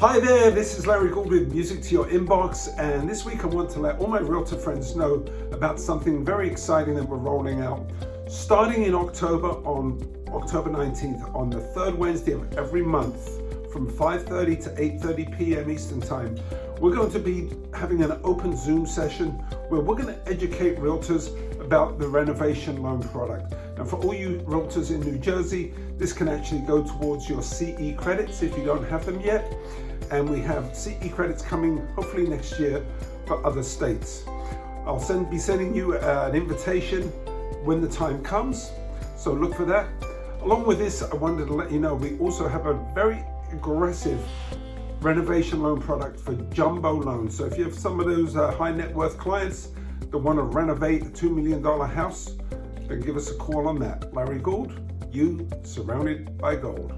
Hi there, this is Larry Gould with Music to Your Inbox and this week I want to let all my realtor friends know about something very exciting that we're rolling out. Starting in October on October 19th on the third Wednesday of every month from 5.30 to 8.30 p.m. Eastern Time, we're going to be having an open Zoom session where we're going to educate realtors about the renovation loan product. And for all you realtors in New Jersey, this can actually go towards your CE credits if you don't have them yet. And we have CE credits coming hopefully next year for other states. I'll send, be sending you uh, an invitation when the time comes. So look for that. Along with this, I wanted to let you know we also have a very aggressive renovation loan product for jumbo loans. So if you have some of those uh, high net worth clients that want to renovate a $2 million house, then give us a call on that. Larry Gould, you surrounded by gold.